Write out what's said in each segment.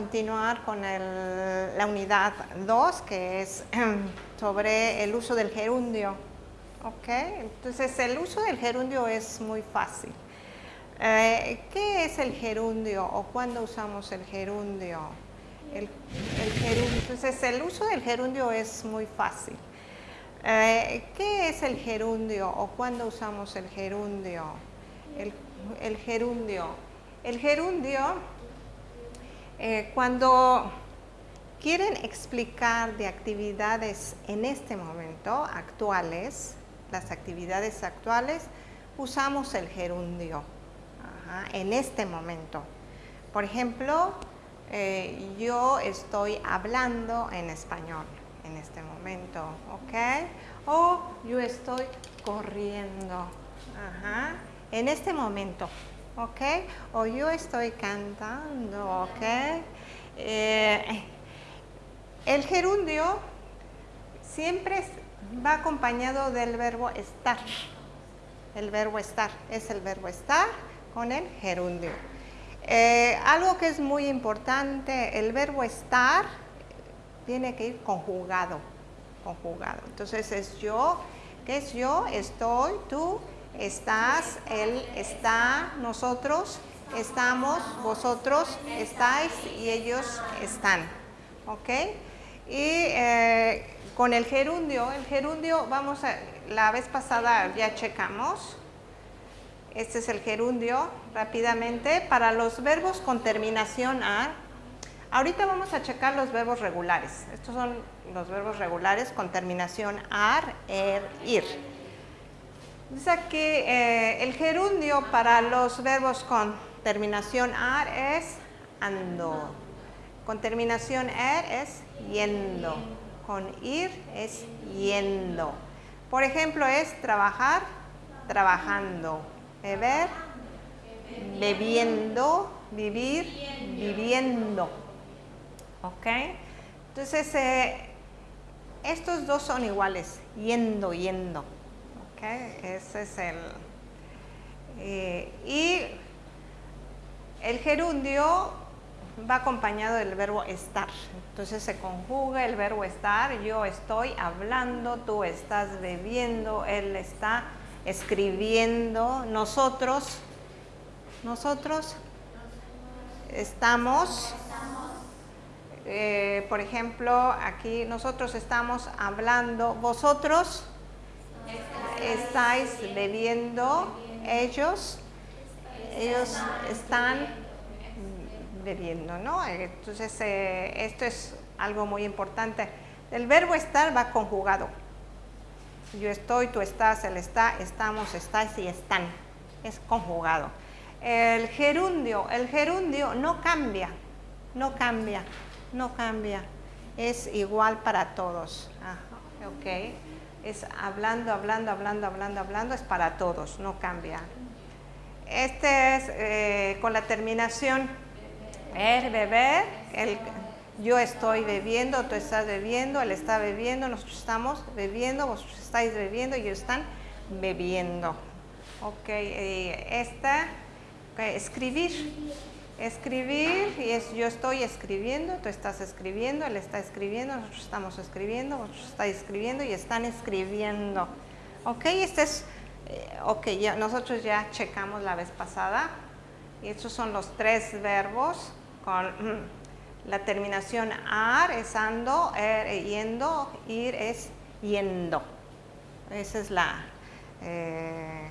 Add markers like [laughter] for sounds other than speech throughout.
Continuar con la unidad 2, que es sobre el uso del gerundio. ¿Ok? Entonces, el uso del gerundio es muy fácil. Eh, ¿Qué es el gerundio o cuándo usamos el gerundio? El, gerundio? Entonces, el uso del gerundio es muy fácil. Eh, ¿Qué es el gerundio o cuándo usamos el gerundio? El, gerundio. El gerundio, eh, cuando quieren explicar de actividades en este momento, actuales, las actividades actuales, usamos el gerundio en este momento. Por ejemplo, eh, yo estoy hablando en español en este momento, ¿ok? O yo estoy corriendo, en este momento, ¿ok? O yo estoy cantando, ¿ok? Eh, el gerundio siempre va acompañado del verbo estar. El verbo estar es el verbo estar con el gerundio. Eh, algo que es muy importante, el verbo estar tiene que ir conjugado, conjugado. Entonces es yo, ¿qué es yo? Estoy, tú, estás, él está, nosotros, estamos, vosotros estáis y ellos están. ¿Ok? Y eh, con el gerundio, el gerundio, vamos a, la vez pasada ya checamos, este es el gerundio, rápidamente, para los verbos con terminación A. Ahorita vamos a checar los verbos regulares. Estos son los verbos regulares con terminación AR, ER, IR. Dice aquí, eh, el gerundio para los verbos con terminación AR es ando. Con terminación ER es yendo. Con IR es yendo. Por ejemplo, es trabajar, trabajando beber, bebiendo, vivir, viviendo. ¿Ok? Entonces, eh, estos dos son iguales, yendo, yendo. Ese es el... Eh, y el gerundio va acompañado del verbo estar. Entonces se conjuga el verbo estar, yo estoy hablando, tú estás bebiendo, él está escribiendo, nosotros, nosotros estamos, eh, por ejemplo, aquí nosotros estamos hablando, vosotros estáis bebiendo, ellos, ellos están bebiendo, ¿no? Entonces, eh, esto es algo muy importante. El verbo estar va conjugado. Yo estoy, tú estás, él está, estamos, estáis y están. Es conjugado. El gerundio, el gerundio no cambia, no cambia, no cambia. Es igual para todos. ok. Es hablando, hablando, hablando, hablando, hablando, es para todos, no cambia. Este es eh, con la terminación er, beber, el, yo estoy bebiendo, tú estás bebiendo, él está bebiendo, nosotros estamos bebiendo, vosotros estáis bebiendo ellos están bebiendo. Ok, eh, esta, escribir. Escribir, y es yo estoy escribiendo, tú estás escribiendo, él está escribiendo, nosotros estamos escribiendo, vosotros estáis escribiendo y están escribiendo. Ok, este es, eh, ok, ya, nosotros ya checamos la vez pasada. Y estos son los tres verbos con la terminación ar es ando, er yendo, ir es yendo. Esa es la, eh,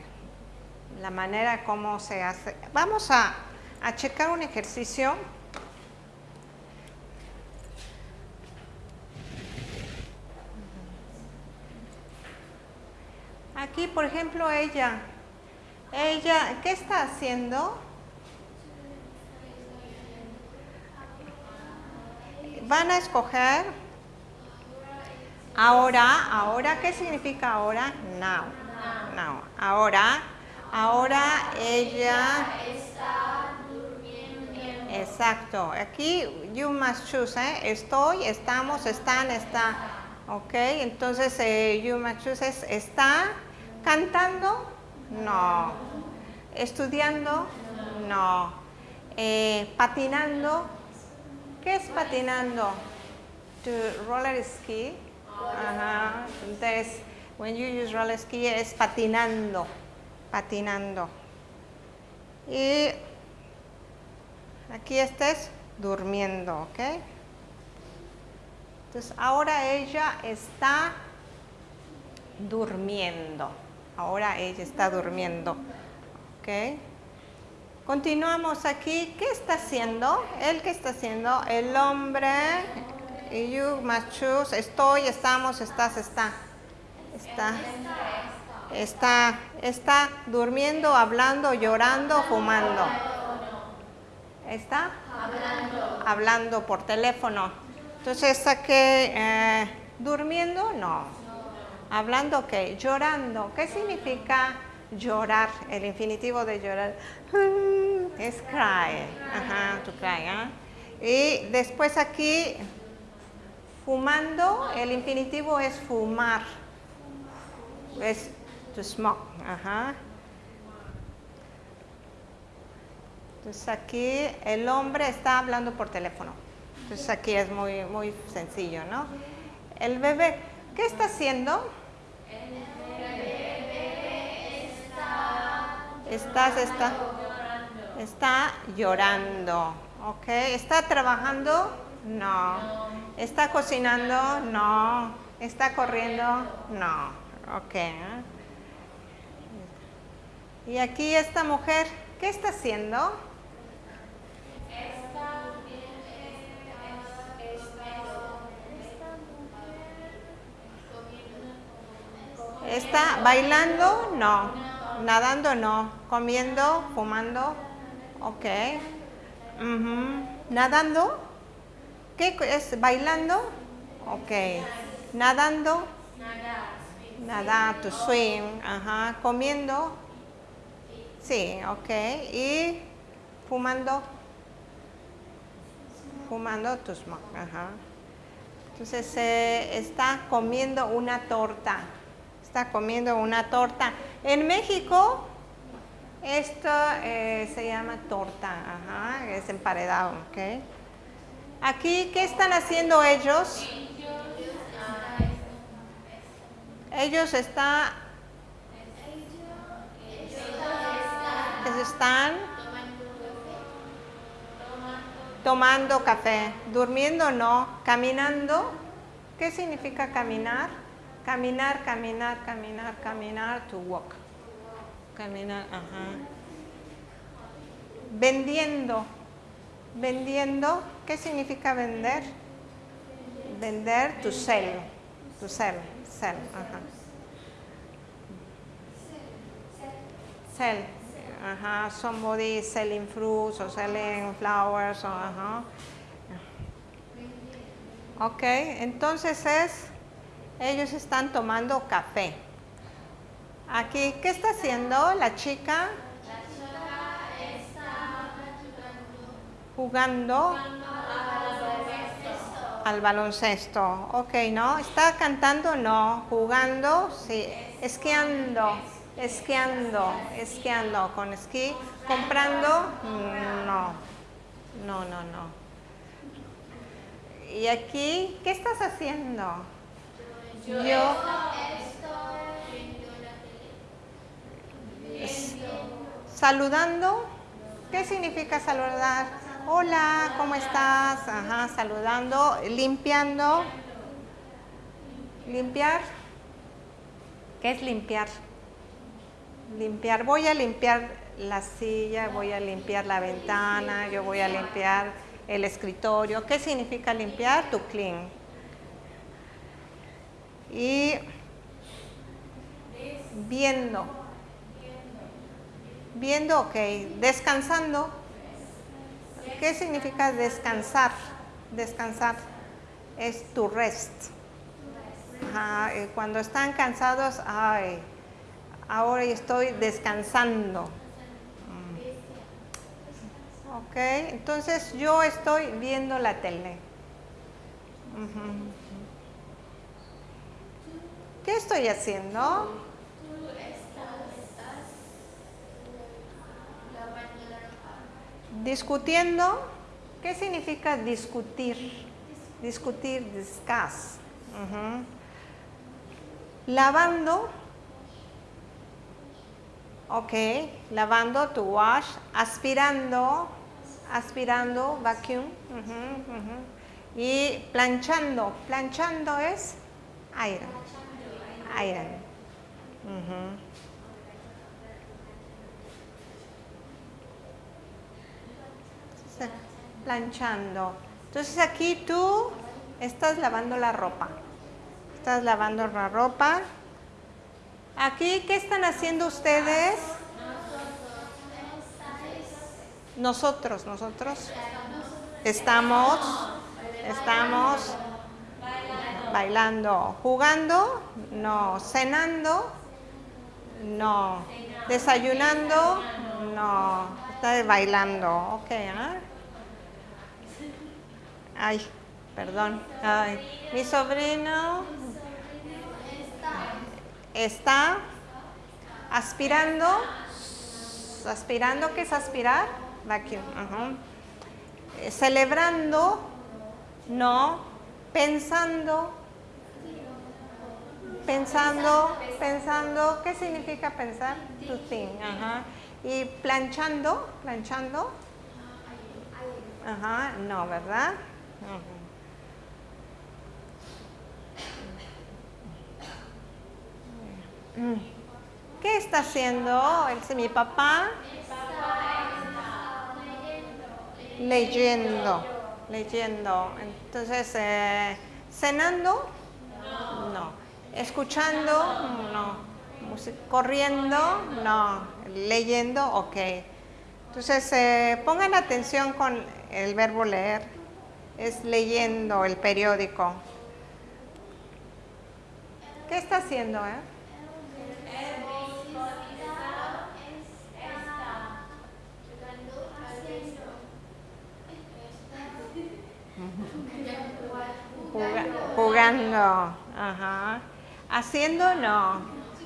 la manera como se hace. Vamos a, a checar un ejercicio. Aquí, por ejemplo, ella, ella, ¿qué está haciendo? van a escoger ahora, ahora, ¿qué significa ahora? Now, now, ahora, ahora ella está. Exacto, aquí you must choose, ¿eh? estoy, estamos, están, está, ok, entonces eh, you must choose es, está cantando, no, estudiando, no, eh, patinando, ¿Qué es patinando? To roller ski. Ajá. Entonces, when you use roller ski es patinando, patinando. Y aquí estés durmiendo, ¿ok? Entonces, ahora ella está durmiendo. Ahora ella está durmiendo, ¿ok? Continuamos aquí. ¿Qué está haciendo? ¿El qué está haciendo? El hombre. Y you choose. Estoy, estamos, estás, está. Está. Está. Está durmiendo, hablando, llorando, fumando. ¿Está? Hablando. Por teléfono. Entonces, ¿está que eh, durmiendo? No. Hablando, ¿qué? Llorando. ¿Qué significa llorar? El infinitivo de llorar. Es cry. Ajá, to cry. ¿ah? Y después aquí, fumando, el infinitivo es fumar. Es to smoke. Ajá. Entonces aquí el hombre está hablando por teléfono. Entonces aquí es muy, muy sencillo, ¿no? El bebé, ¿qué está haciendo? El bebé está... Está... Está llorando, ¿ok? ¿Está trabajando? No. ¿Está cocinando? No. ¿Está corriendo? No. Ok. Y aquí esta mujer, ¿qué está haciendo? ¿Está bailando? No. ¿Nadando? No. ¿Comiendo? ¿Fumando? Ok. ¿Nadando? ¿Qué es? ¿Bailando? Ok. ¿Nadando? Nadar. to swim. Ajá. ¿Comiendo? Sí, ok. ¿Y fumando? Fumando to smoke. Ajá. Entonces se está comiendo una torta. Está comiendo una torta. En México esto eh, se llama torta, ajá, es emparedado, ¿ok? Aquí, ¿qué están haciendo ellos? Ellos están... Ellos están tomando café, durmiendo no, caminando. ¿Qué significa caminar? Caminar, caminar, caminar, caminar, to walk. Caminar, ajá. Vendiendo. Vendiendo, ¿qué significa vender? Vender, to sell. To sell, sell. Sell, ajá. Somebody selling fruits or selling flowers, or, ajá. Ok, entonces es, ellos están tomando café. Aquí, ¿qué está haciendo la chica? La chica está Jugando al baloncesto. Ok, ¿no? ¿Está cantando? No. ¿Jugando? Sí. Esquiando. Esquiando. Esquiando. ¿Con esquí? ¿Comprando? No. No, no, no. ¿Y aquí? ¿Qué estás haciendo? Yo. Saludando. ¿Qué significa saludar? Hola, ¿cómo estás? Ajá, saludando. Limpiando. Limpiar. ¿Qué es limpiar? Limpiar. Voy a limpiar la silla, voy a limpiar la ventana, yo voy a limpiar el escritorio. ¿Qué significa limpiar? To clean. Y viendo. Viendo, ok. Descansando. ¿Qué significa descansar? Descansar es to rest. Eh, cuando están cansados, ay, ahora estoy descansando. Mm. Ok, entonces yo estoy viendo la tele. ¿Qué estoy haciendo? Discutiendo. ¿Qué significa discutir? Discutir, discuss. Lavando. Ok, lavando, to wash. Aspirando, aspirando, vacuum. Y planchando. Planchando es iron. Ujú. Entonces, planchando. Entonces aquí tú estás lavando la ropa. Estás lavando la ropa. Aquí, ¿qué están haciendo ustedes? Nosotros, nosotros. Estamos, estamos bailando. ¿Jugando? No. ¿Cenando? No. ¿Desayunando? No. Está bailando. Ok. Ay, perdón. Ay, mi sobrino está aspirando. Aspirando, ¿qué es aspirar? Vacuum. Eh, Celebrando, no. Pensando, pensando, pensando, ¿qué significa pensar? To think, ajá. Y planchando, planchando, ajá, no, ¿verdad? ¿Qué está haciendo? El, mi papá leyendo, leyendo. Entonces, eh, cenando, no. Escuchando, no. Corriendo, no. Leyendo, ok. Entonces, eh, pongan atención con el verbo leer. Es leyendo el periódico. ¿Qué está haciendo, eh? Juga- jugando, ajá. Haciendo no,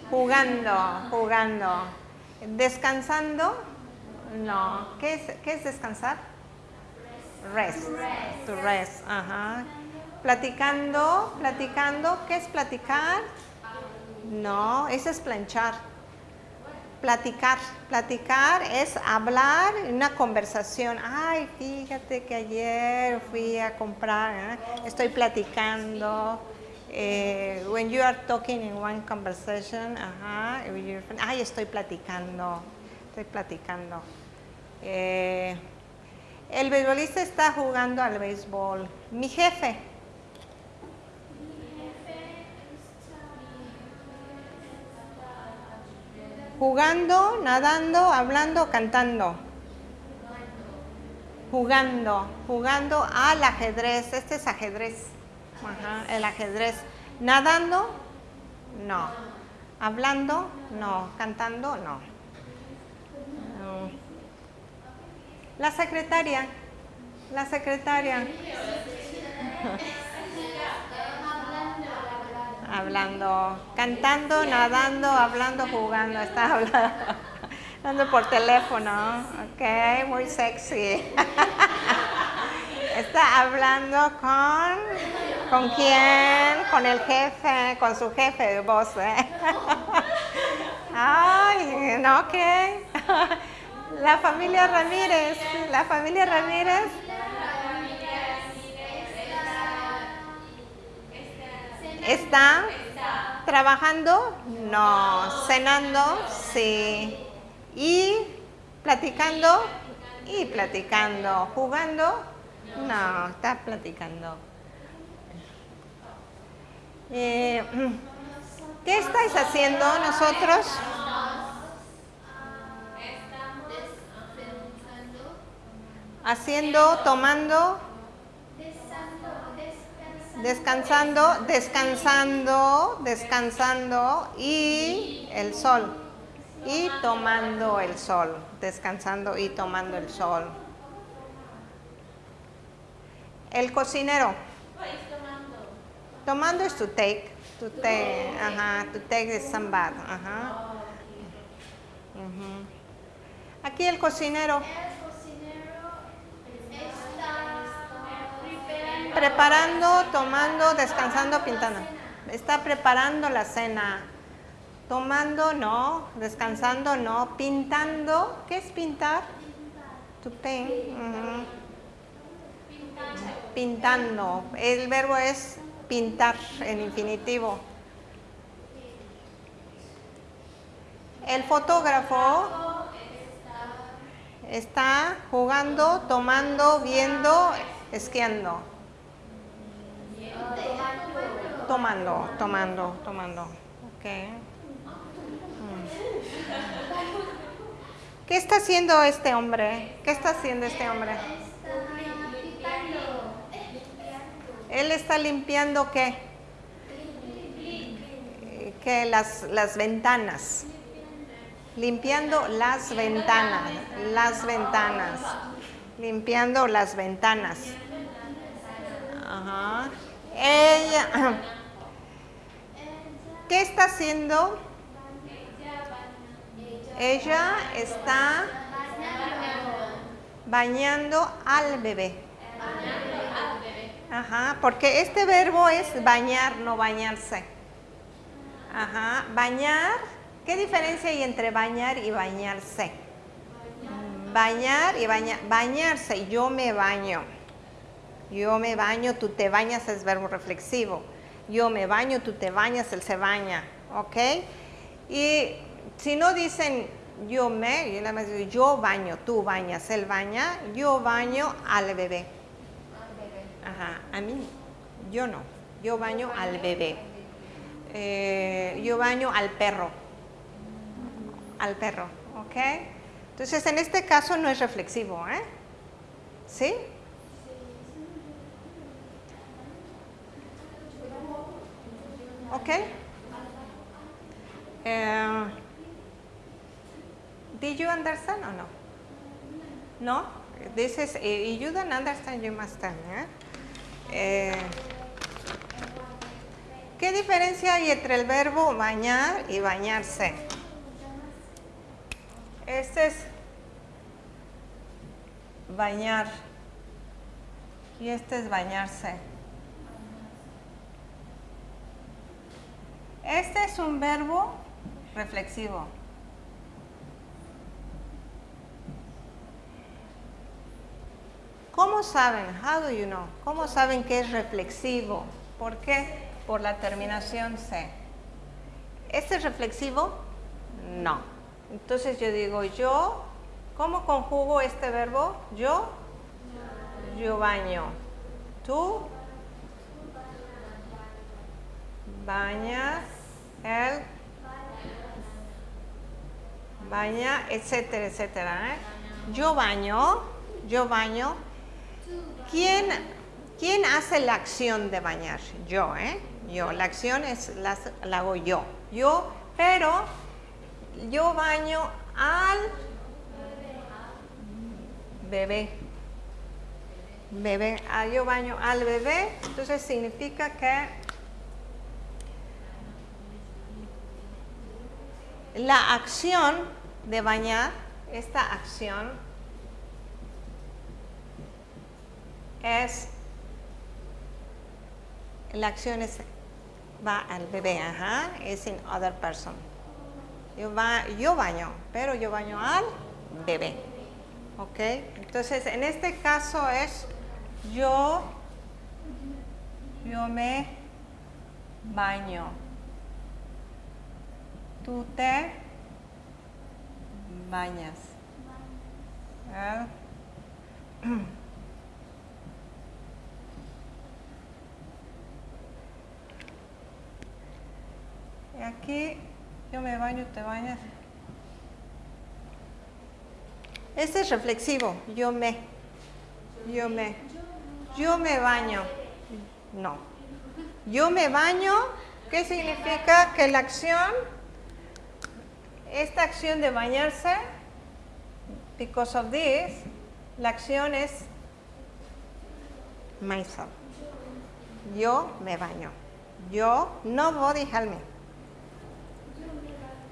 jugando, jugando. Descansando, no. ¿Qué es, qué es descansar? Rest. To rest, ajá. Platicando, platicando, ¿qué es platicar? No, eso es planchar. Platicar, platicar es hablar en una conversación. Ay, fíjate que ayer fui a comprar, ¿eh? estoy platicando. Eh, when you are talking in one conversation, ajá, ay, estoy platicando, estoy platicando. Eh, el beisbolista está jugando al béisbol. Mi jefe, jugando, nadando, hablando, cantando. Jugando, jugando al ajedrez. Este es ajedrez. El ajedrez. Nadando, no. Hablando, no. Cantando, no. No. La secretaria. La secretaria. [laughs] Hablando, cantando, nadando, hablando, jugando. Está hablando, [laughs] hablando por teléfono. Ok, muy sexy. [laughs] Está hablando con. ¿Con quién? Con el jefe, con su jefe de voz. ¿eh? [laughs] Ay, no, ok. [laughs] La familia Ramírez. La familia Ramírez. ¿Está trabajando? No. ¿Cenando? Sí. ¿Y platicando? Y platicando. ¿Jugando? No, está platicando. Eh, ¿Qué estáis haciendo nosotros? Haciendo, tomando, descansando, descansando, descansando y el sol. Y tomando el sol, descansando y tomando el sol. El cocinero. Tomando es to take, to take, ajá, to take the sunbath, ajá. Ujú. Aquí el cocinero. El cocinero está preparando, tomando, descansando, pintando. Está preparando la cena. Tomando, no. Descansando, no. Pintando. ¿Qué es pintar? To paint. ujú. Pintando. El verbo es pintar en infinitivo. El fotógrafo está jugando, tomando, viendo, esquiando. Tomando, tomando, tomando. Ok. Mm. ¿Qué está haciendo este hombre? ¿Qué está haciendo este hombre? Él está limpiando qué? Que las, las ventanas. Limpiando las ventanas. Las ventanas. Limpiando las ventanas. Ajá. Ella. [clears throat] ¿Qué está haciendo? Ella está bañando al bebé. Ajá, porque este verbo es bañar, no bañarse. Ajá, bañar. ¿Qué diferencia hay entre bañar y bañarse? Bañar y bañar. Bañarse, yo me baño. Yo me baño, tú te bañas es verbo reflexivo. Yo me baño, tú te bañas, él se baña. ¿Ok? Y si no dicen yo me, yo baño, tú bañas, él baña, yo baño al bebé. A mí, yo no. Yo baño al bebé. Eh, yo baño al perro. Al perro, ¿ok? Entonces, en este caso no es reflexivo, ¿eh? ¿Sí? ¿Ok? Eh, did you understand or no? No? This is, if you don't understand, you must tell me, ¿eh? Eh, ¿Qué diferencia hay entre el verbo bañar y bañarse? Este es bañar y este es bañarse. Este es un verbo reflexivo. ¿Cómo saben? How do you know? ¿Cómo saben que es reflexivo? ¿Por qué? Por la terminación C. ¿Este es reflexivo? No. Entonces yo digo yo, ¿cómo conjugo este verbo? Yo, yo baño. Tú bañas, él baña, etcétera, etcétera. ¿eh? Yo baño, yo baño. ¿Quién, ¿Quién hace la acción de bañar? Yo, ¿eh? Yo. La acción es, la, la hago yo. Yo, pero yo baño al bebé. Bebé. Ah, yo baño al bebé. Entonces significa que la acción de bañar, esta acción es, la acción es, va al bebé, ajá, es in other person. Yo, ba, yo baño, pero yo baño al bebé. ¿Ok? Entonces, en este caso es yo, yo me baño. Tú te bañas. [clears throat] aquí yo me baño, te bañas. Este es reflexivo, yo me, yo me, yo me baño. No. Yo me baño, ¿qué significa? Que la acción, esta acción de bañarse, because of this, la acción es myself. Yo me baño. Yo, nobody help me.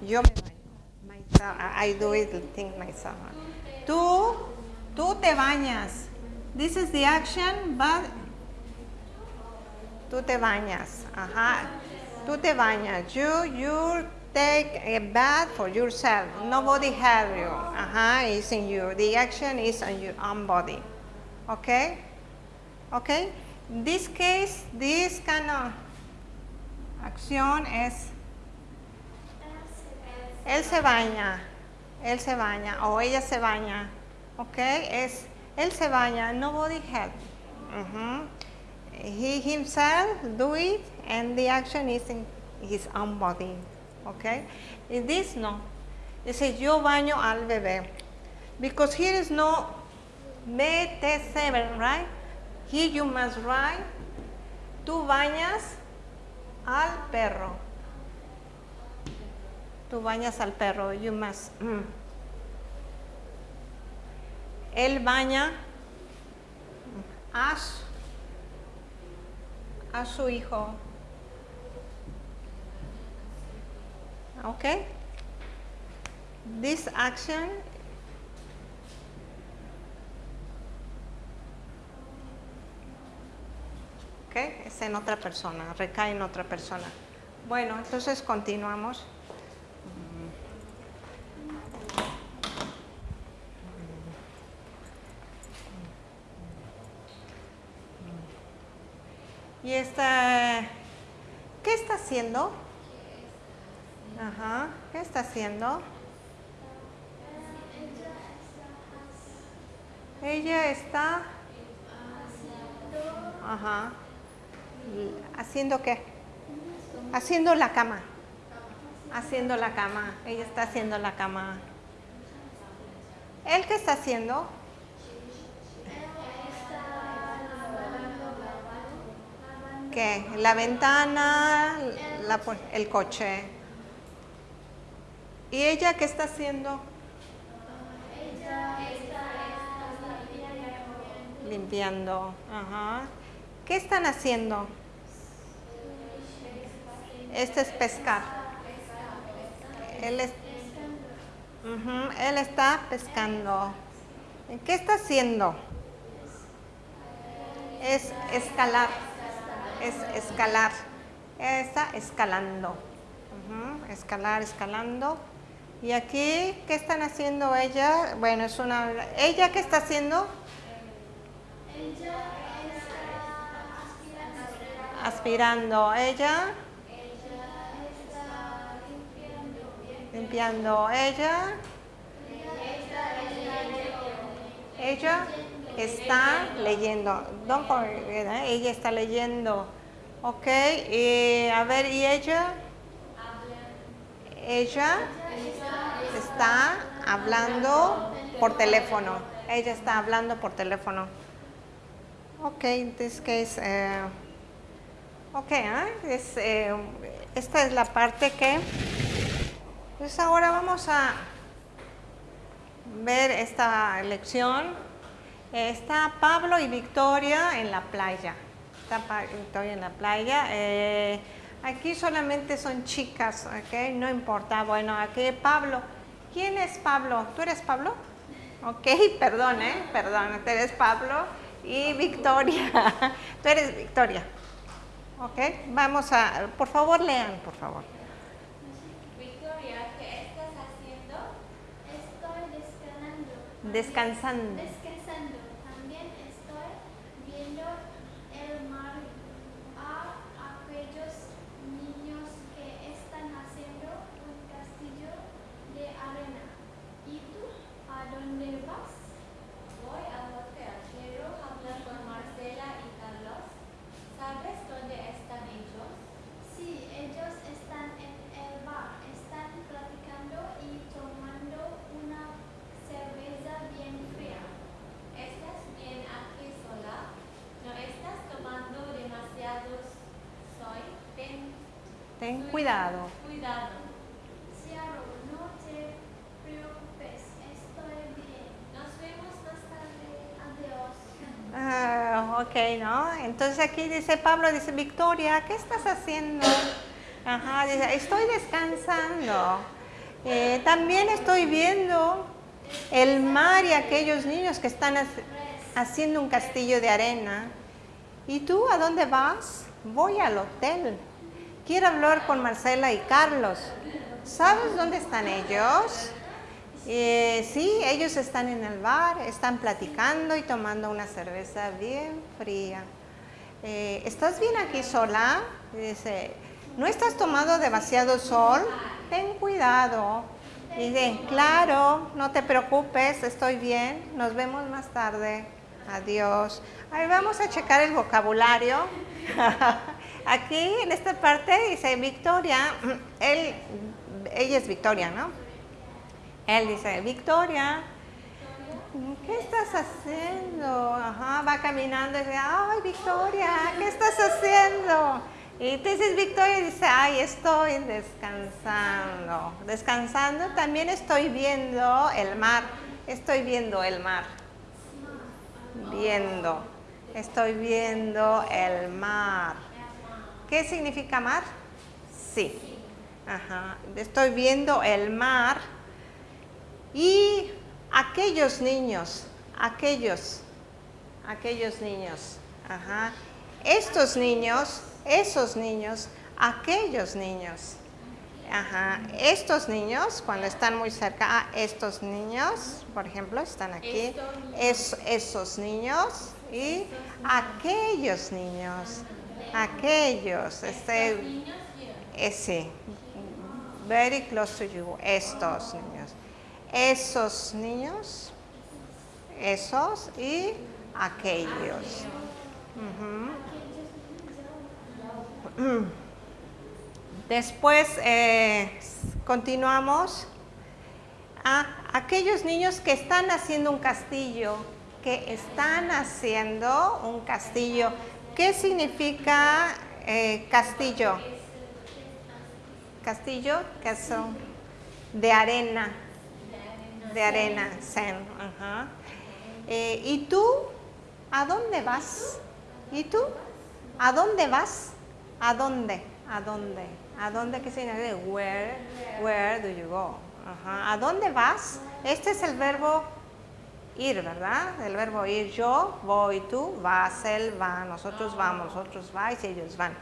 Yo me baño. Myself, I do it, think myself. Tú, tú te bañas. This is the action, but Tú te bañas. Ajá. Tú te bañas. You, you take a bath for yourself. Nobody help you. Ajá, it's in you. The action is on your own body. Okay? Okay? This case, this kind of acción es él se baña, él se baña o ella se baña. Okay? Es él se baña, nobody help. Mhm. He himself do it and the action is in his own body. Okay? In this no. Dice yo baño al bebé. Because here is no BT7, right? Here you must write, tú bañas al perro. Tú bañas al perro, you must. mm. Él baña a su, a su hijo. Okay? This action okay, es en otra persona, recae en otra persona. Bueno, entonces continuamos. Y esta, ¿qué está haciendo? Ajá, ¿qué está haciendo? Ella está, ajá, ¿haciendo qué? Haciendo la cama. Haciendo la cama. Ella está haciendo la cama. ¿Él qué está haciendo? ¿Qué? La ventana, la el coche. ¿Y ella qué está haciendo? Limpiando. Ajá. ¿Qué están haciendo? Este es pescar. Él, es- Ujú, él está pescando. ¿Qué está haciendo? Es escalar. Es escalar. Está escalando. Escalar, escalando. Y aquí, ¿qué están haciendo ella? Bueno, es una... ¿Ella qué está haciendo? Aspirando. Ella. Limpiando. Ella. Ella está leyendo. Don't. Ella está leyendo. Ok. a ver, ¿y ella? Ella está hablando por teléfono. Ella está hablando por teléfono. Ok, in this case, eh, ok, es, eh, esta es la parte que, pues ahora vamos a ver esta lección. Está Pablo y Victoria en la playa. Está Victoria en la playa. Eh, aquí solamente son chicas, ¿ok? No importa. Bueno, aquí Pablo. ¿Quién es Pablo? ¿Tú eres Pablo? Ok, [laughs] perdón, ¿eh? Perdón, tú eres Pablo y Victoria. [laughs] Tú eres Victoria. Ok, vamos a, por favor, lean, por favor. Victoria, ¿qué estás haciendo? Estoy. Descansando. Descansando. También estoy viendo el mar a aquellos niños que están haciendo un castillo de arena. ¿Y tú? ¿A dónde vas? Voy al hotel. Quiero hablar con Marcela y Carlos. ¿Sabes dónde están ellos? Sí, ellos están en el bar. Están platicando y tomando una cerveza bien fría. ¿Estás bien aquí sola? ¿No estás tomando demasiados soy? Ten Ten cuidado. cuidado. Ciaro, no te preocupes. Estoy bien. Nos vemos más tarde. Adiós. Ah, ok, ¿no? Entonces aquí dice Pablo, dice Victoria, ¿qué estás haciendo? Ajá, dice, estoy descansando. Eh, también estoy viendo el mar y aquellos niños que están hac- haciendo un castillo de arena. ¿Y tú a dónde vas? voy al hotel. Quiero hablar con Marcela y Carlos. ¿Sabes dónde están ellos? Eh, sí, ellos están en el bar, están platicando y tomando una cerveza bien fría. Eh, ¿Estás bien aquí sola? Dice, ¿no estás tomando demasiado sol? Ten cuidado. Dice, claro, no te preocupes, estoy bien, nos vemos más tarde. Adiós. Ahí vamos a checar el vocabulario. [laughs] Aquí en esta parte dice Victoria, [clears throat] ella es Victoria, ¿no? Él dice, Victoria, ¿qué estás haciendo? Ajá, va caminando y dice, ay, Victoria, ¿qué estás haciendo? Y entonces Victoria dice, ay, estoy descansando. Descansando, también estoy viendo el mar. Estoy viendo el mar. Viendo. Estoy viendo el mar. ¿Qué significa mar? Sí. Ajá. Estoy viendo el mar. Y aquellos niños, aquellos, aquellos niños, ajá, estos niños, esos niños, aquellos niños, ajá, estos niños, cuando están muy cerca, a estos niños, por ejemplo, están aquí, es, esos niños y aquellos niños, aquellos, este, ese, very close to you, estos niños esos niños, esos y aquellos. Después eh, continuamos a aquellos niños que están haciendo un castillo, que están haciendo un castillo. ¿Qué significa eh, castillo? Castillo, son de arena de arena, zen. Eh, ¿Y tú? ¿A dónde vas? ¿Y tú? ¿A dónde vas? ¿A dónde? ¿A dónde? ¿A dónde qué significa? Where, where do you go? Ajá. ¿A dónde vas? Este es el verbo ir, ¿verdad? El verbo ir. Yo voy, tú vas, él va, nosotros vamos, nosotros vais ellos van.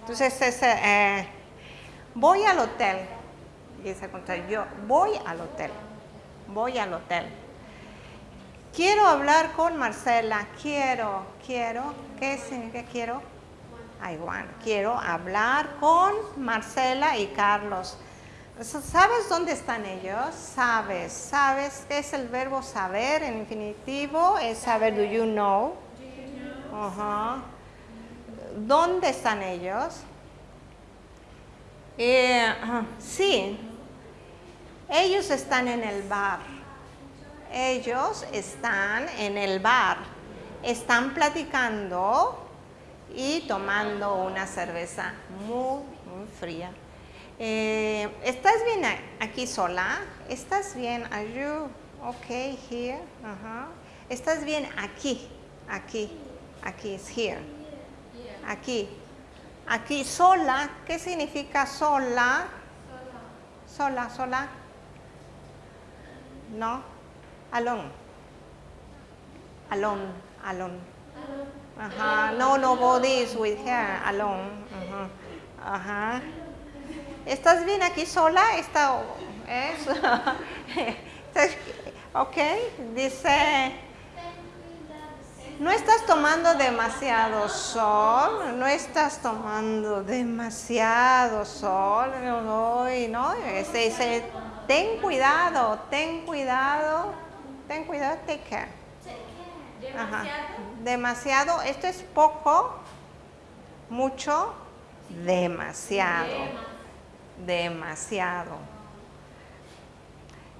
Entonces, es, eh, voy al hotel. Y se contrario, yo voy al hotel voy al hotel. Quiero hablar con Marcela, quiero, quiero, ¿qué significa quiero? I want, quiero hablar con Marcela y Carlos. ¿Sabes dónde están ellos? Sabes, sabes es el verbo saber en infinitivo, es saber, do you know? ¿Dónde están ellos? Eh, sí, ellos están en el bar. Ellos están en el bar. Están platicando y tomando una cerveza muy, muy fría. Eh, ¿Estás bien aquí sola? ¿Estás bien? Are you okay here? ¿Estás bien aquí? Aquí. Aquí es here. Aquí. Aquí sola. ¿Qué significa sola? Sola, sola. No, alone. Alone, alone. Ajá. No, nobody is with her, alone. Ajá. ¿Estás bien aquí sola? Está, es. [laughs] ok, dice. No estás tomando demasiado sol, no estás tomando demasiado sol, no, no, este, ese, ten cuidado, ten cuidado, ten cuidado, take care. Demasiado. Demasiado, esto es poco, mucho, demasiado. Demasiado.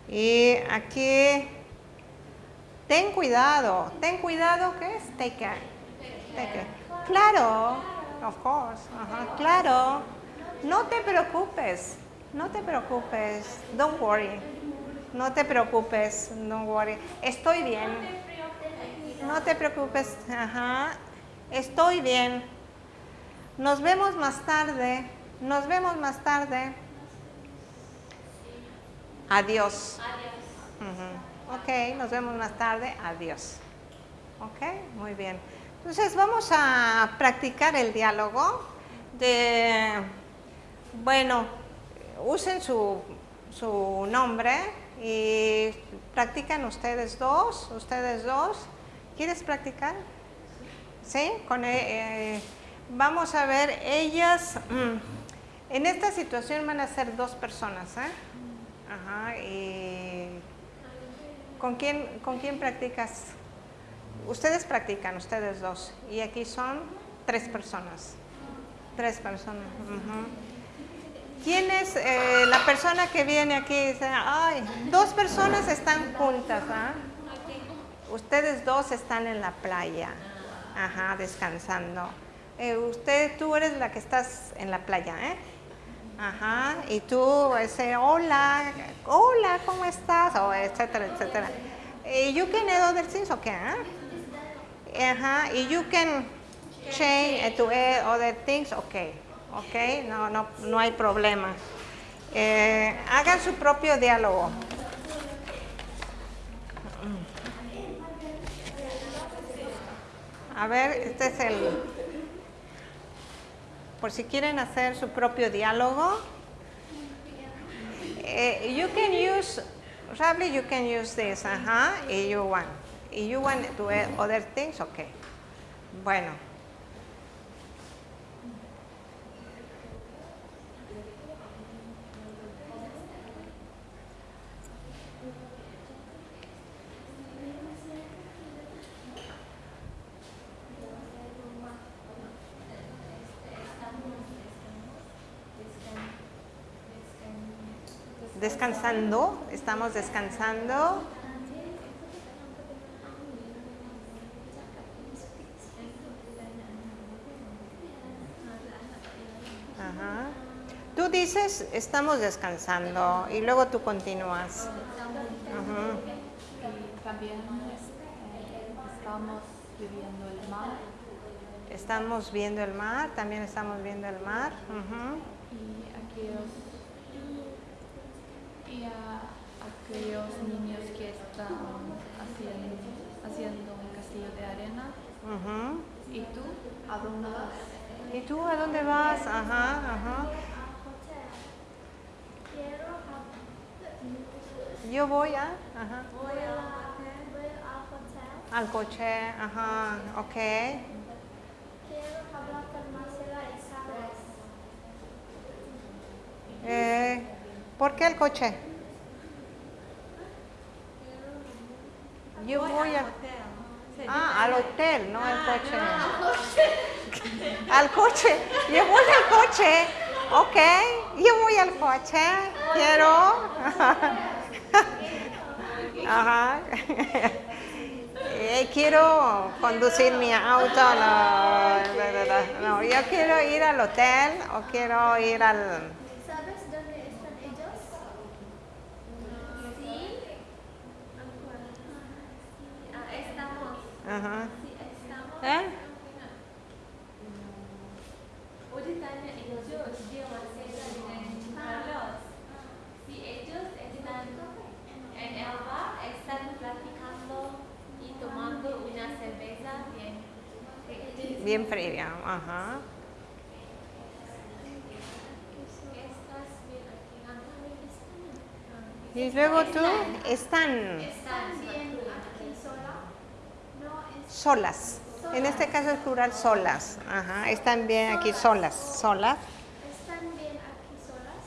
Y aquí, ten cuidado, ten cuidado, ¿qué es? Take care. Take care. Claro, of course, claro. No te preocupes, no te preocupes, don't worry. No te preocupes, don't worry. Estoy bien. No te preocupes. Estoy bien. Nos vemos más tarde. Nos vemos más tarde. Adiós. Adiós. Ok, nos vemos más tarde. Adiós. Ok, muy bien. Entonces vamos a practicar el diálogo de, bueno, usen su, su nombre y practican ustedes dos, ustedes dos. ¿Quieres practicar? ¿Sí? Con, eh, eh, vamos a ver, ellas, mm, en esta situación van a ser dos personas, ¿eh? Ajá, y ¿con quién, ¿con quién practicas? Ustedes practican, ustedes dos, y aquí son tres personas. Tres personas. ¿Quién es eh, la persona que viene aquí dice, ay, dos personas están juntas, ¿ah? Ustedes dos están en la playa, ajá, descansando. Eh, usted, tú eres la que estás en la playa, ¿eh? Ajá, y tú ese, hola, hola, ¿cómo estás? O etcétera, etcétera. Eh, you can add other things, okay, ¿eh? Ajá, y you can change to add other things, okay, okay, no, no, no hay problema. Eh, hagan su propio diálogo. A ver, este es el, por si quieren hacer su propio diálogo. Eh, you can use, probably you can use this, ajá, y you want. You want to add other things, okay. Bueno. Descansando, estamos descansando. Ajá. Tú dices, estamos descansando y luego tú continúas. También estamos viviendo el mar Estamos viendo el mar, también estamos viendo el mar. Y aquellos y a aquellos niños que están haciendo, haciendo un castillo de arena. Ujú. ¿Y tú? ¿A dónde vas? ¿Y tú a dónde vas? Ajá, ajá. Yo voy a, ajá, voy a voy al hotel. al coche, ajá, ok. Quiero hablar con Marcela y Sabes. Eh, ¿Por qué el coche? Yo voy a... Ah, al hotel, no al coche. Al coche. Yo voy al coche. Ok, yo voy al coche. Quiero. [laughs] Ajá. Eh, quiero conducir mi auto. No, no, yo quiero ir al hotel o quiero ir al... ¿Sabes dónde están ellos? Sí. Ah, estamos. Ajá. Estamos. ¿Eh? Platicando y tomando una cerveza bien. Fría. Ajá. Y luego tú están. Solas. En este caso es plural solas. Ajá. Están bien aquí solas. Solas. ¿Están bien aquí solas?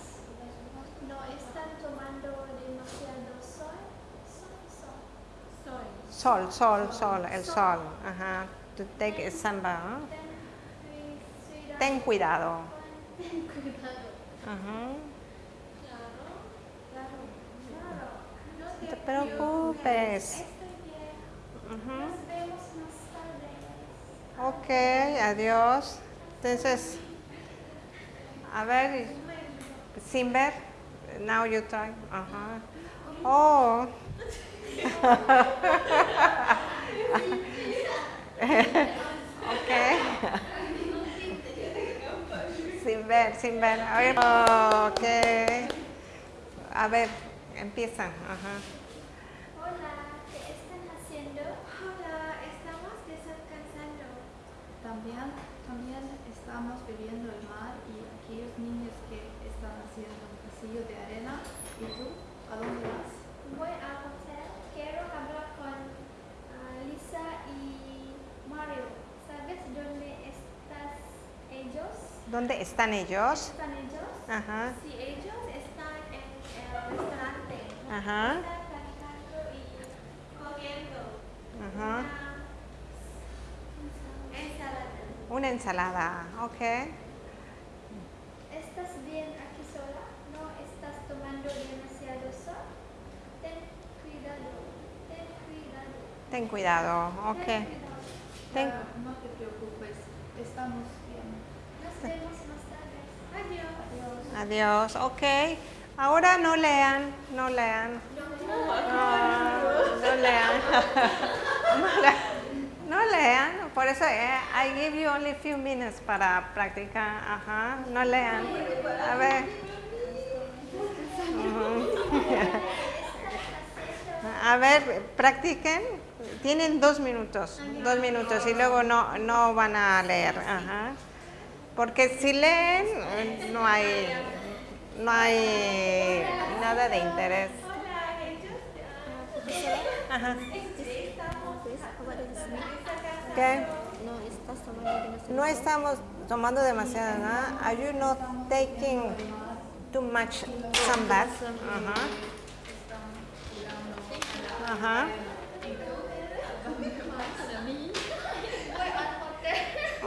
No están tomando demasiado sol. Sol, sol. Soy. Sol, sol, sol. El sol. Ajá. To take samba. ¿no? Ten cuidado. Ten cuidado. Ten cuidado. Ajá. Claro, claro, claro. No te preocupes. Ujú. Nos vemos más tarde. Ok, adiós. Entonces, a ver, sin ver, now you try. Ajá. Oh. [laughs] ok. sin ver, sin ver. Ok. A ver, empiezan. Ajá. Hola, también, también estamos viviendo el mar y aquellos niños que están haciendo un pasillo de arena. ¿Y tú? ¿A dónde vas? Voy a Hotel. Quiero hablar con uh, Lisa y Mario. ¿Sabes dónde están ellos? ¿Dónde están ellos? ¿Están ellos? Ajá. Sí, ellos están en el restaurante. Ajá. Están y comiendo. Ajá. Una ensalada, ok. ¿Estás bien aquí sola? ¿No estás tomando demasiado sol? Ten cuidado, ten cuidado. Ten cuidado, ok. Ten cuidado. Ten- Clara, no te preocupes, estamos bien. Nos vemos más tarde. Adiós. Adiós, ok. Ahora no lean, no lean. Ah, no lean. [laughs] [laughs] No lean. Lean, por eso eh, I give you only few minutes para practicar. Ajá, no lean. A ver. [laughs] A ver, practiquen. Tienen dos minutos, dos minutos y luego no, no van a leer. Ajá. Porque si leen, no hay, no hay nada de interés. Ajá. ¿Qué? No estamos tomando demasiado nada. Are you not taking too much? Ajá. Ajá.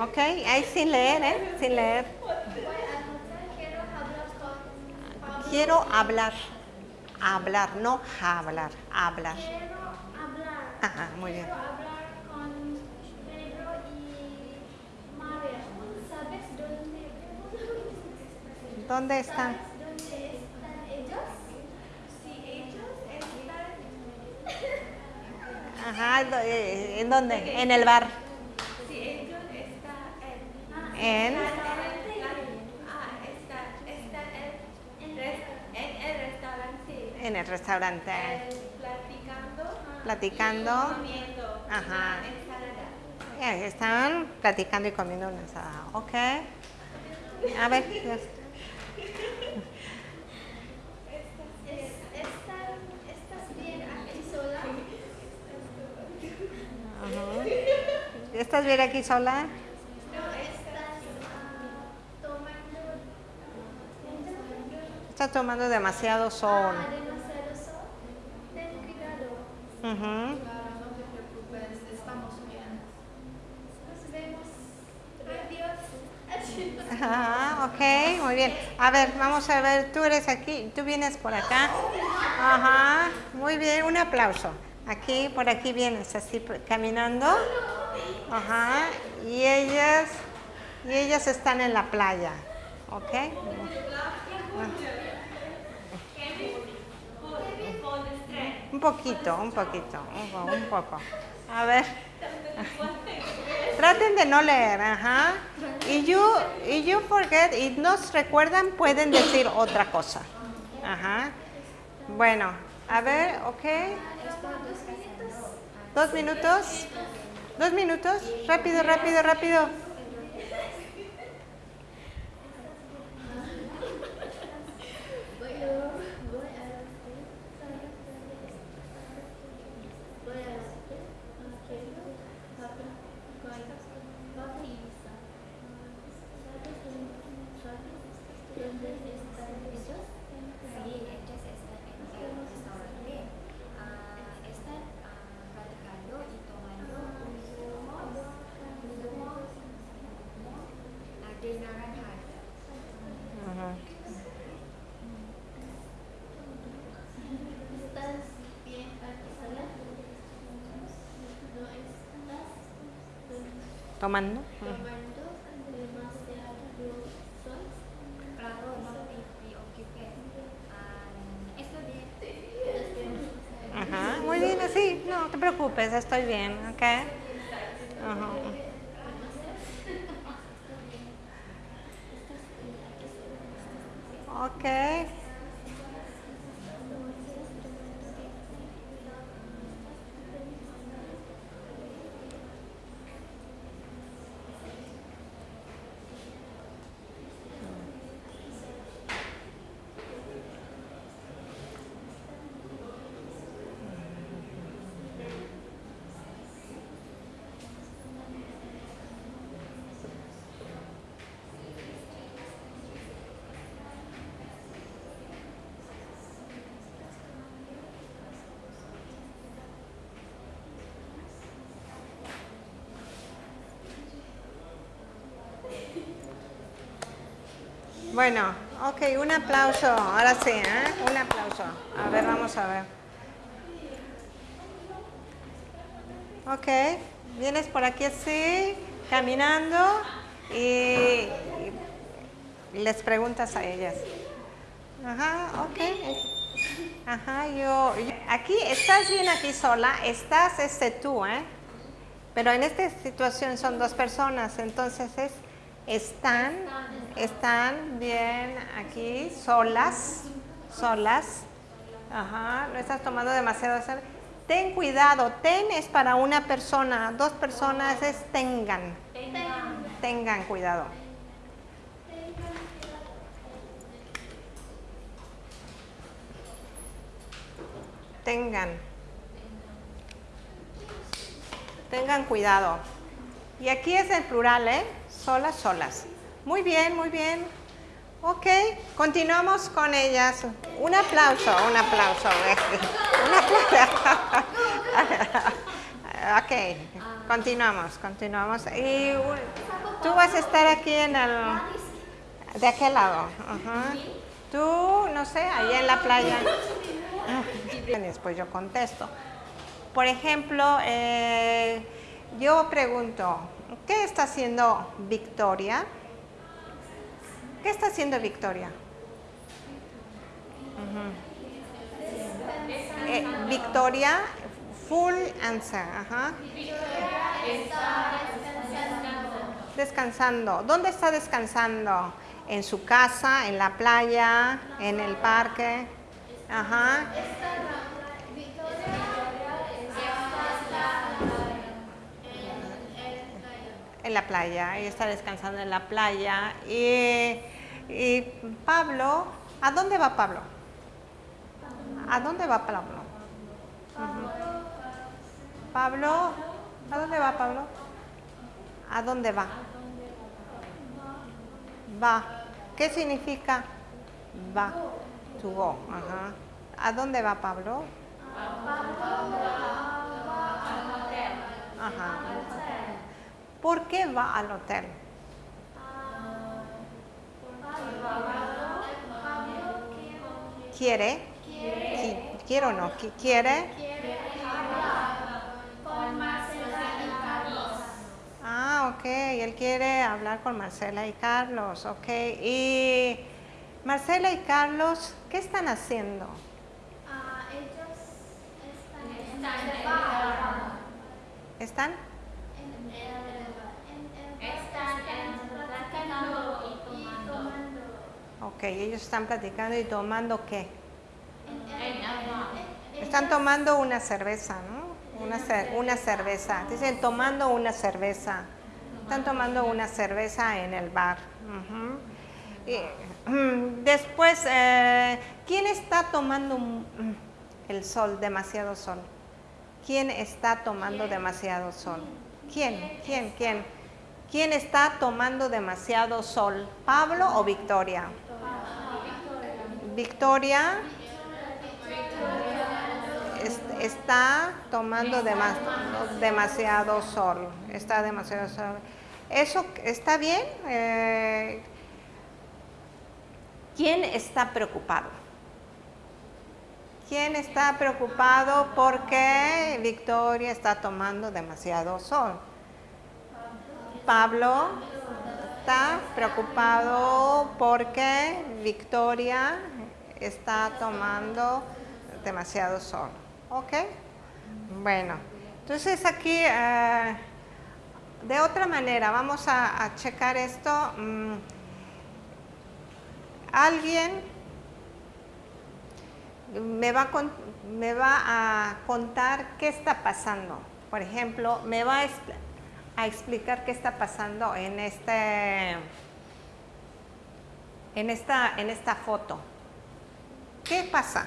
Ok, ahí sin leer, ¿eh? Sin leer. Quiero hablar. Hablar, no hablar. Hablar. Quiero hablar. Ajá, muy bien. Quiero hablar con Pedro y María. ¿Sabes dónde? ¿Dónde están? ¿Dónde están ellos? Si ellos están, Ajá, eh, ¿en dónde? En el bar. si ellos están en. Ah, en, en el restaurante. En el restaurante. platicando. Platicando. Comiendo. Ajá. Eh, Están platicando y comiendo una ensalada. Ok. A ver. yes. Es- ¿Están, ¿Estás bien aquí sola? Ajá. ¿Estás bien aquí sola? ¿No estás ah, tomando demasiado sol. ah, demasiado sol? Ten cuidado. No te preocupes, estamos bien. Nos vemos. Adiós. Ajá, ok, muy bien. A ver, vamos a ver, tú eres aquí, tú vienes por acá. Ajá, muy bien, un aplauso. Aquí, por aquí vienes, así caminando. Ajá, y ellas, y ellas están en la playa, ¿ok? Un poquito, un poquito, un, po- un poco. A ver. Traten de no leer, ajá. Y you, y you forget, y nos recuerdan, pueden decir otra cosa. Ajá. Bueno, a ver, ok. Dos minutos. Dos minutos. Rápido, rápido, rápido. Bueno, ok, un aplauso. Ahora sí, ¿eh? Un aplauso. A ver, vamos a ver. Ok, vienes por aquí así, caminando y, les preguntas a ellas. Ajá, ok. Ajá, yo, yo- Aquí, estás bien aquí sola, estás este tú, ¿eh? Pero en esta situación son dos personas, entonces es, están, están bien aquí solas, solas. Ajá, no estás tomando demasiado. sol. Ten cuidado, ten es para una persona, dos personas es tengan, tengan cuidado. Tengan. Tengan cuidado. Y aquí es el plural, ¿eh? Solas, solas. Muy bien, muy bien. Ok, continuamos con ellas. Un aplauso, un aplauso. [laughs] Un [laughs] ok, continuamos, continuamos. Y tú vas a estar aquí en el... De aquel lado. Tú, no sé, ahí en la playa. Después yo contesto. Por ejemplo, eh, yo pregunto, ¿qué está haciendo Victoria? ¿Qué está haciendo Victoria? Eh, Victoria, full answer. Ajá. Descansando. ¿Dónde está descansando? ¿En su casa, en la playa, en el parque? Ajá. En la playa, ella está descansando en la playa. Y, y Pablo, ¿a dónde va Pablo? ¿A dónde va Pablo? Pablo, ¿a dónde va Pablo? ¿A dónde va? Va. ¿Qué significa va? To. ¿A dónde va Pablo? Ajá. ¿Por qué va al hotel? ¿Quiere? Qui- ¿Quiere o no? Qui- ¿Quiere? Ah, ok. Él quiere hablar con Marcela y Carlos. Ok. Y Marcela y Carlos, ¿qué están haciendo? Ah, ellos están en el bar. ¿Están? En el bar. Están. Ok, ellos están platicando y tomando qué? Están tomando una cerveza, ¿no? Una, cer- una cerveza. Dicen tomando una cerveza. Están tomando una cerveza en el bar. Y, mm, después, eh, ¿quién está tomando mm, el sol, demasiado sol? ¿Quién está tomando demasiado sol? ¿Quién? ¿Quién? ¿Quién? ¿Quién está tomando demasiado sol? ¿Pablo o Victoria? Victoria es- está tomando dema- demasiado sol. Está demasiado sol. ¿Eso está bien? Eh, ¿Quién está preocupado? ¿Quién está preocupado porque Victoria está tomando demasiado sol? Pablo está preocupado porque Victoria está tomando demasiado sol. ¿Ok? Bueno, entonces aquí eh, de otra manera vamos a, checar esto. Mm, Alguien me va, me va a contar qué está pasando. Por ejemplo, me va a, a explicar qué está pasando en este en esta, en esta foto. ¿Qué pasa?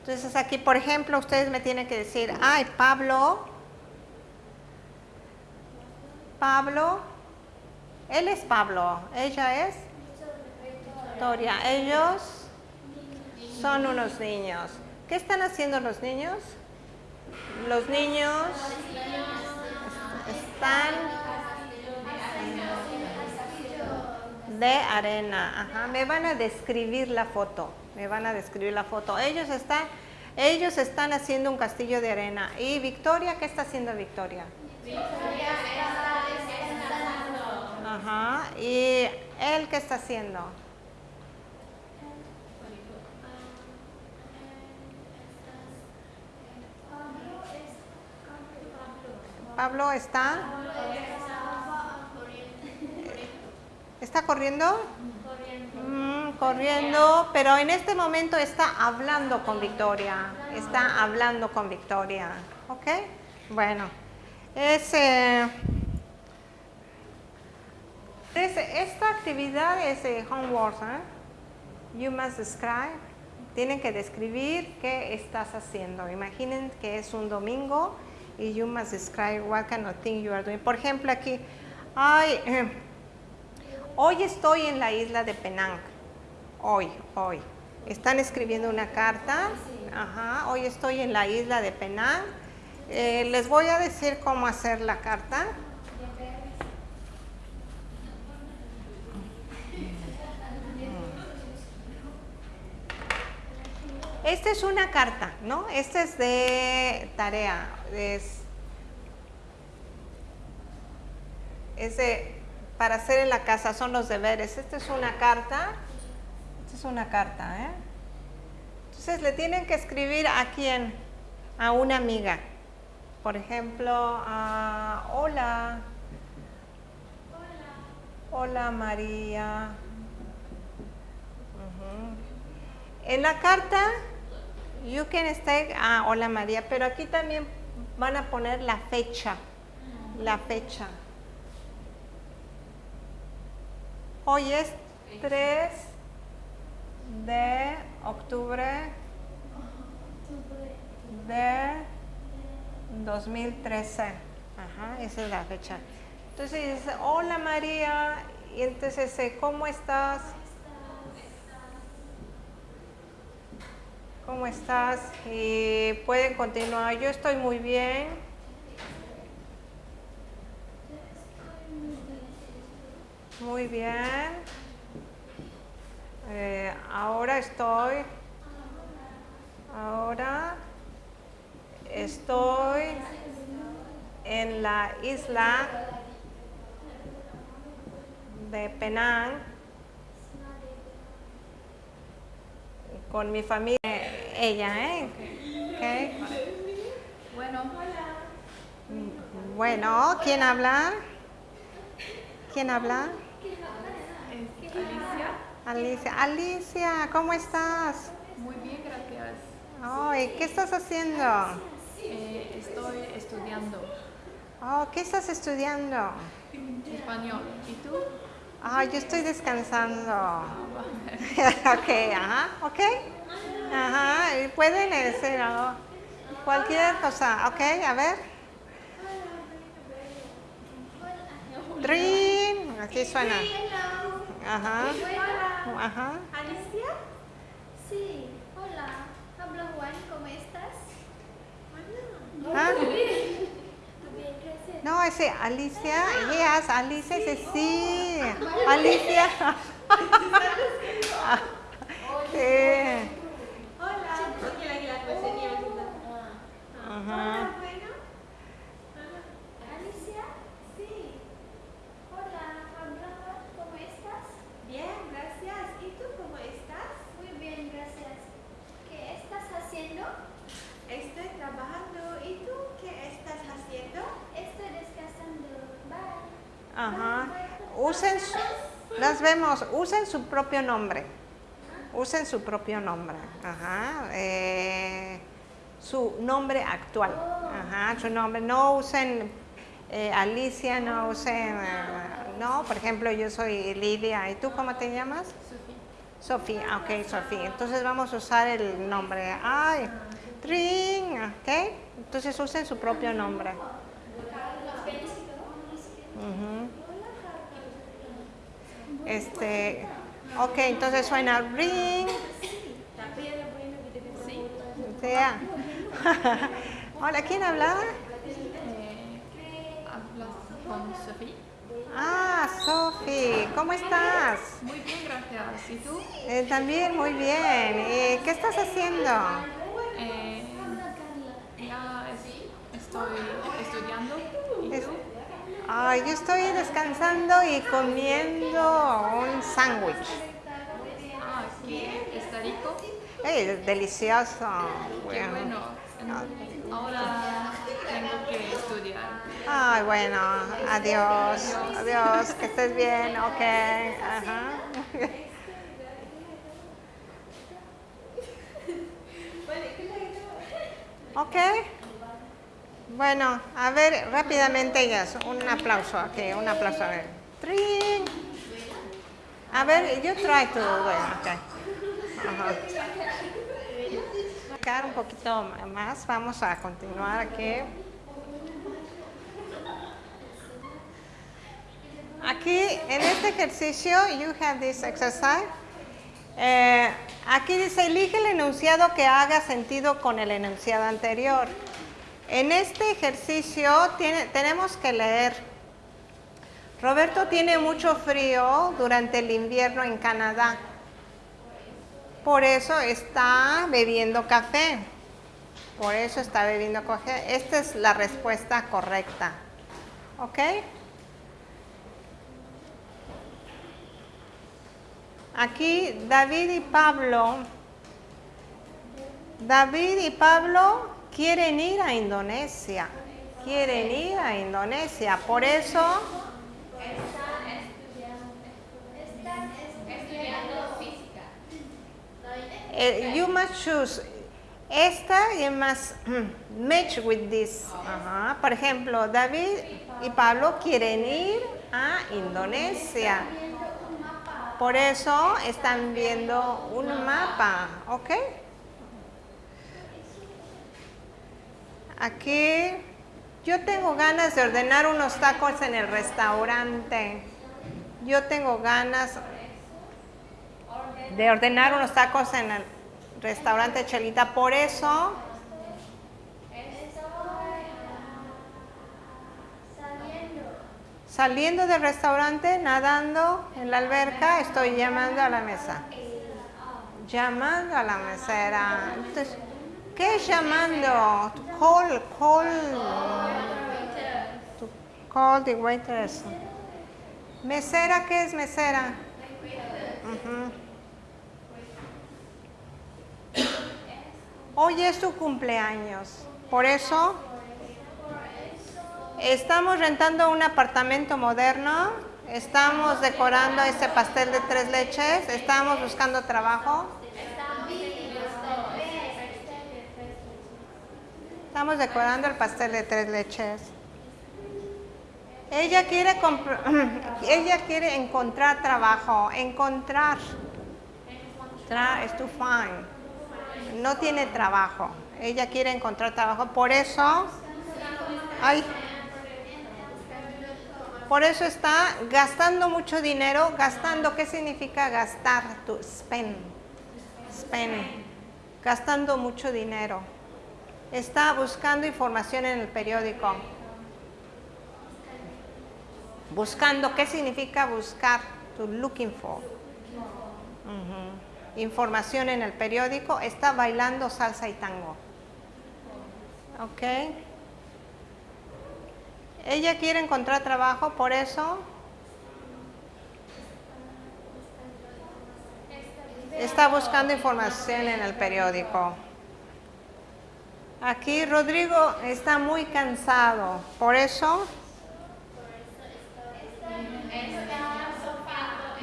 Entonces aquí, por ejemplo, ustedes me tienen que decir, ay, Pablo, Pablo, él es Pablo, ella es Victoria, ellos son unos niños. ¿Qué están haciendo los niños? Los niños están de arena. Ajá, me van a describir la foto. Me van a describir la foto. Ellos están, ellos están haciendo un castillo de arena. ¿Y Victoria? ¿Qué está haciendo Victoria? Ajá. ¿Y él qué está haciendo? Pablo está. ¿Está corriendo? Mm, corriendo, pero en este momento está hablando con Victoria. Está hablando con Victoria. ¿Ok? Bueno, es, eh, es- esta actividad es eh, homework. ¿eh? You must describe. Tienen que describir qué estás haciendo. Imaginen que es un domingo you must describe what kind of thing you are doing. Por ejemplo, aquí, ay, eh, [clears throat] hoy estoy en la isla de Penang. Hoy, hoy. Están escribiendo una carta. Ajá, hoy estoy en la isla de Penang. Eh, les voy a decir cómo hacer la carta. Esta es una carta, ¿no? Esta es de tarea. Es, es de, para hacer en la casa, son los deberes. Esta es una carta. Esta es una carta, ¿eh? Entonces le tienen que escribir a quién? A una amiga. Por ejemplo, a hola. Hola María. Ujú. En la carta, you can stay, ah, hola María, pero aquí también van a poner la fecha, la fecha. Hoy es 3 de octubre de 2013. Ajá, esa es la fecha. Entonces dice, hola María, y entonces ¿cómo estás? ¿Cómo estás? Y pueden continuar. Yo estoy muy bien. Muy bien. Eh, ahora estoy. Ahora estoy en la isla de Penang con mi familia. Ella, ¿eh? Ok. Bueno, Bueno, ¿quién habla? ¿Quién habla? es Alicia. Alicia. Alicia, ¿cómo estás? Muy bien, gracias. Ay, ¿qué estás haciendo? Eh, estoy estudiando Oh, ¿qué estás estudiando? español. ¿Y tú? Ah, yo estoy descansando. [laughs] ok, ajá, ok. Ajá, pueden decir algo. Cualquier cosa, ok, a ver. Dream, así suena. Ajá, ajá. Alicia? Sí, hola. Habla Juan, ¿cómo estás? Ah, Bien, gracias. No, ese Alicia, yes, Alicia ese sí. Alicia. [laughs] sí. Ajá. Alicia? Sí. Hola, habla Juan, ¿cómo estás? Bien, gracias. ¿Y tú cómo estás? Muy bien, gracias. ¿Qué estás haciendo? Estoy trabajando. ¿Y tú qué estás haciendo? Estoy descansando. Bye. Ajá. Usen, las vemos, usen su propio nombre. Usen su propio nombre. Ajá. eh, su nombre actual. Ajá. Su nombre. No usen eh, Alicia, no usen. eh, no, por ejemplo, yo soy Lidia. ¿Y tú cómo te llamas? Sofía. Ah, ok, Sofía. Entonces vamos a usar el nombre. Ay, Trin. Ok. Entonces usen su propio nombre. Ujú. Este, ok, entonces suena ring. Sí. Sea. Hola, ¿quién habla? Eh, ¿Hablas con Sofía? Ah, Sofi, ¿cómo estás? Muy bien, gracias. ¿Y tú? Eh, también muy bien. ¿Y qué estás haciendo? Eh, ya estoy estudiando. ¿Y tú? Ay, yo estoy descansando y comiendo un sándwich. Ah, ¿qué? ¿Está rico? Ey, delicioso. Qué bueno. Ahora tengo que estudiar. Ay, bueno, adiós, adiós, que estés bien, ok, ajá. Ok. Bueno, a ver, rápidamente ellas, un aplauso aquí, un aplauso. A ver. Trin. A ver, yo try to, bueno, ok. Ajá. Sacar un poquito más, vamos a continuar aquí. Aquí, en este ejercicio, you have this exercise. Eh, aquí dice, elige el enunciado que haga sentido con el enunciado anterior. En este ejercicio tenemos que leer. Roberto tiene mucho frío durante el invierno en Canadá. Por eso está bebiendo café. Por eso está bebiendo café. Esta es la respuesta correcta. ¿Ok? Aquí David y Pablo. David y Pablo quieren ir a Indonesia. Quieren ir a Indonesia. Por eso eh, you must choose. Esta you must match with this. Por ejemplo, David y Pablo quieren ir a Indonesia. Por eso están viendo un mapa, ¿ok? Aquí yo tengo ganas de ordenar unos tacos en el restaurante. Yo tengo ganas de ordenar unos tacos en el restaurante Chelita. Por eso, saliendo del restaurante, nadando en la alberca, estoy llamando a la mesa. Llamando a la mesera. Entonces, ¿qué es llamando? To call, call. To call the waiters. Mesera, ¿qué es mesera? Ujú. Hoy es tu cumpleaños. Por eso estamos rentando un apartamento moderno. Estamos decorando este pastel de tres leches. Estamos buscando trabajo. Estamos decorando el pastel de tres leches. Ella quiere, [clears throat] ella quiere encontrar trabajo. Encontrar. Tra find no tiene trabajo. Ella quiere encontrar trabajo. Por eso, por eso está gastando mucho dinero. Gastando, ¿qué significa gastar? To spend. Spend. Gastando mucho dinero. Está buscando información en el periódico. Buscando, ¿qué significa buscar? To looking for. Información en el periódico, está bailando salsa y tango. ¿Ok? Ella quiere encontrar trabajo, por eso está buscando información en el periódico. Aquí Rodrigo está muy cansado, por eso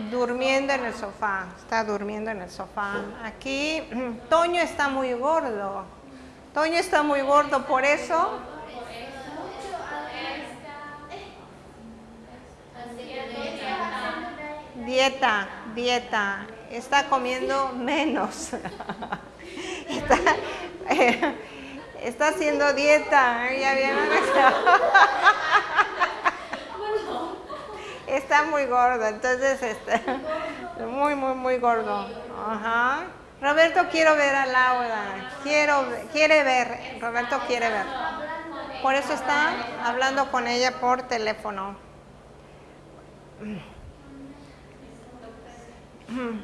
durmiendo en el sofá, está durmiendo en el sofá. Aquí [clears throat] Toño está muy gordo. Toño está muy gordo, por eso dieta, dieta, está comiendo menos. [laughs] está, [laughs] eh, está haciendo dieta, ya está muy gordo, entonces está muy, muy, muy gordo. Ajá. Roberto, quiero ver a Laura. Quiero, quiere ver. Roberto quiere ver. Por eso está hablando con ella por teléfono.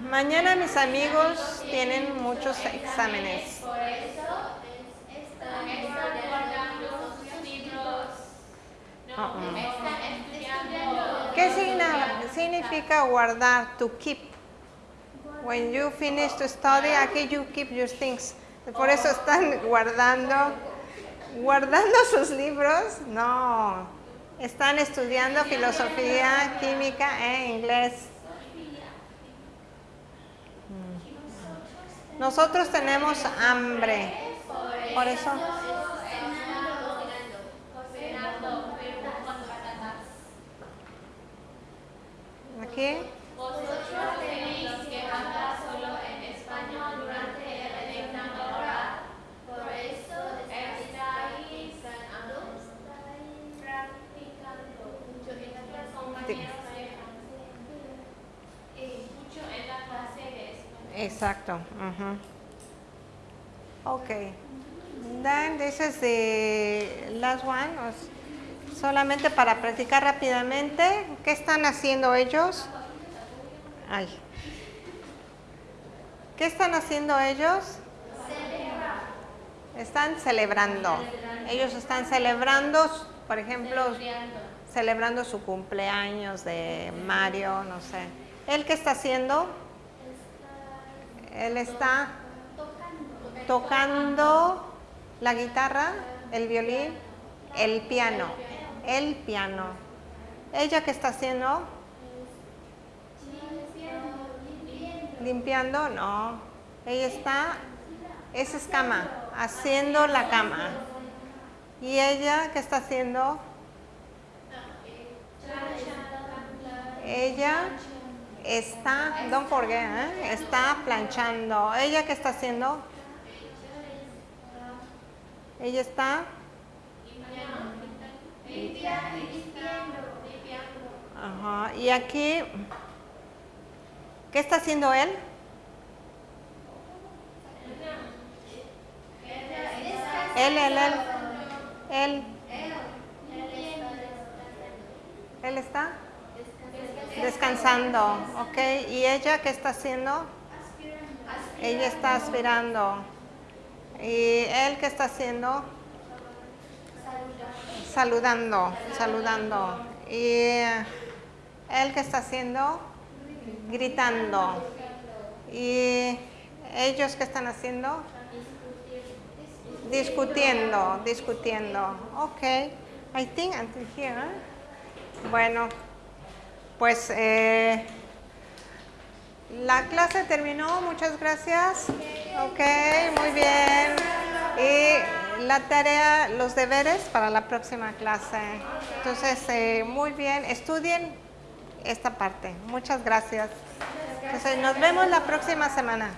Mañana mis amigos tienen muchos exámenes. Por eso están Están guardando sus libros. ¿Qué significa guardar? To keep. When you finish to study, aquí you keep your things. Por eso están guardando, guardando [laughs] sus libros. No, están estudiando filosofía, química e inglés. Mm. Nosotros tenemos hambre. Por eso. Cocinando, pero con patatas. Aquí. Vosotros tenéis que hablar solo en español durante el examen oral. Por eso Estáis practicando practicando mucho en las compañeros de mucho en la clase de español. Exacto. ujú. Okay. Then this is the last one. Solamente para practicar rápidamente. ¿Qué están haciendo ellos? Ay. ¿Qué están haciendo ellos? Están celebrando. Ellos están celebrando, por ejemplo, celebrando su cumpleaños de Mario, no sé. ¿Él qué está haciendo? Él está tocando la guitarra, el violín, el piano, el piano. ¿Ella qué está haciendo? Limpiando, no. Ella está, esa es cama, haciendo la cama. ¿Y ella qué está haciendo? Ella está, don't forget, ¿eh? está planchando. ¿Ella qué está haciendo? Ella está Ajá. Y aquí, ¿qué está haciendo él? Él, él, él. Él. Él está descansando, ¿ok? ¿Y ella qué está haciendo? Ella está aspirando. ¿Y él qué está haciendo? Saludando, saludando. ¿Y él qué está haciendo? Gritando. ¿Y ellos qué están haciendo? Discutiendo, discutiendo. Ok, I think until here. Bueno, pues eh, la clase terminó. Muchas gracias. Ok, muy bien. Y la tarea, los deberes para la próxima clase. Entonces, eh, muy bien. Estudien esta parte. Muchas gracias. Entonces, nos vemos la próxima semana.